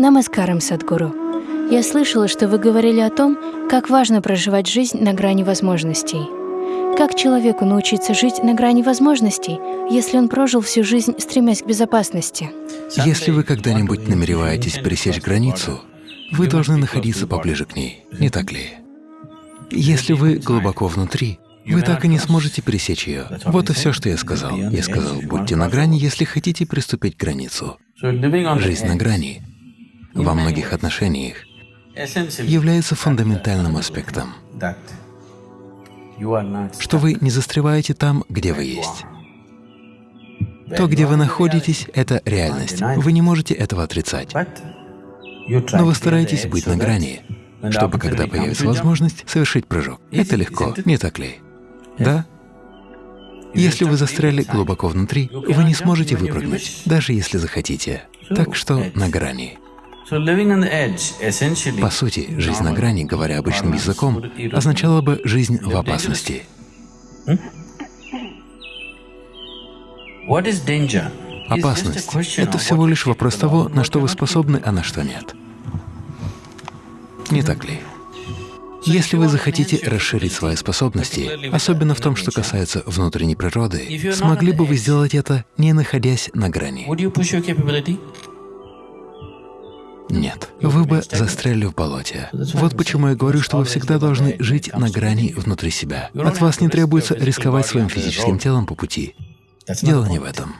Намаскарам, Садгуру. Я слышала, что вы говорили о том, как важно проживать жизнь на грани возможностей. Как человеку научиться жить на грани возможностей, если он прожил всю жизнь, стремясь к безопасности? Если вы когда-нибудь намереваетесь пересечь границу, вы должны находиться поближе к ней, не так ли? Если вы глубоко внутри, вы так и не сможете пересечь ее. Вот и все, что я сказал. Я сказал, будьте на грани, если хотите приступить к границу. Жизнь на грани во многих отношениях является фундаментальным аспектом, что вы не застреваете там, где вы есть. То, где вы находитесь, — это реальность. Вы не можете этого отрицать. Но вы стараетесь быть на грани, чтобы, когда появится возможность, совершить прыжок. Это легко, не так ли? Да? Если вы застряли глубоко внутри, вы не сможете выпрыгнуть, даже если захотите. Так что на грани. По сути, жизнь на грани, говоря обычным языком, означала бы жизнь в опасности. Опасность — это всего лишь вопрос того, на что вы способны, а на что нет. Не так ли? Если вы захотите расширить свои способности, особенно в том, что касается внутренней природы, смогли бы вы сделать это, не находясь на грани? Нет, вы бы застряли в болоте. Вот почему я говорю, что вы всегда должны жить на грани внутри себя. От вас не требуется рисковать своим физическим телом по пути. Дело не в этом.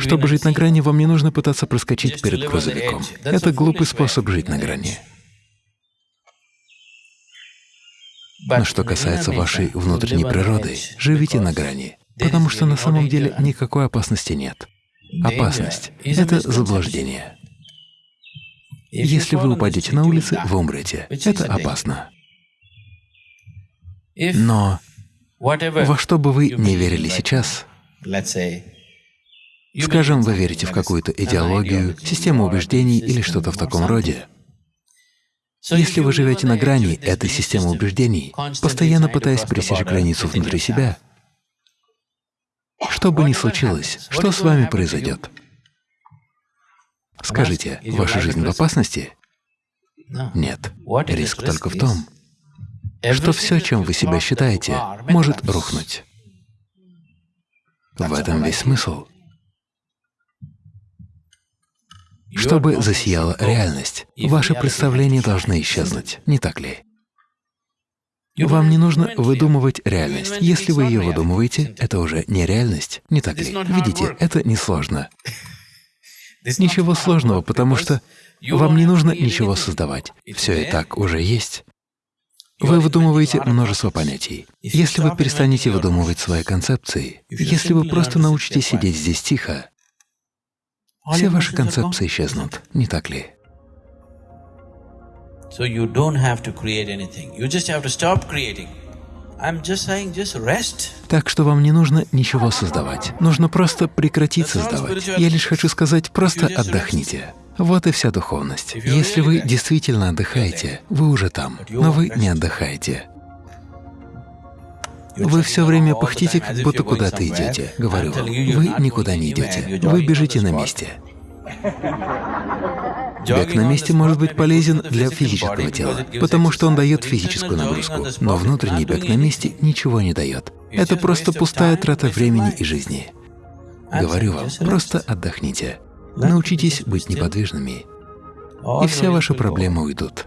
Чтобы жить на грани, вам не нужно пытаться проскочить перед грузовиком. Это глупый способ жить на грани. Но что касается вашей внутренней природы, живите на грани, потому что на самом деле никакой опасности нет. Опасность — это заблуждение. Если вы упадете на улице, вы умрете. Это опасно. Но во что бы вы не верили сейчас, скажем, вы верите в какую-то идеологию, систему убеждений или что-то в таком роде, если вы живете на грани этой системы убеждений, постоянно пытаясь пересечь границу внутри себя, что бы ни случилось, что с вами произойдет? Скажите, ваша жизнь в опасности? Нет. Риск только в том, что все, чем вы себя считаете, может рухнуть. В этом весь смысл. Чтобы засияла реальность, ваши представления должны исчезнуть, не так ли? Вам не нужно выдумывать реальность. Если вы ее выдумываете, это уже не реальность, не так ли? Видите, это несложно. Ничего сложного, потому что вам не нужно ничего создавать. Все и так уже есть. Вы выдумываете множество понятий. Если вы перестанете выдумывать свои концепции, если вы просто научитесь сидеть здесь тихо, все ваши концепции исчезнут, не так ли? So you don't have to create anything. You just have to stop creating. I'm just saying, just rest. Так что вам не нужно ничего создавать. Нужно просто прекратить создавать. Я лишь хочу сказать, просто отдохните. Вот и вся духовность. Если вы действительно отдыхаете, вы уже там, но вы не отдыхаете. Вы все время пыхтите, как будто куда-то идете. Говорю вам, вы никуда не идете, вы бежите на месте. Бег на месте может быть полезен для физического тела, потому что он дает физическую нагрузку, но внутренний бег на месте ничего не дает. Это просто пустая трата времени и жизни. Говорю вам, просто отдохните. Научитесь быть неподвижными, и все ваши проблемы уйдут.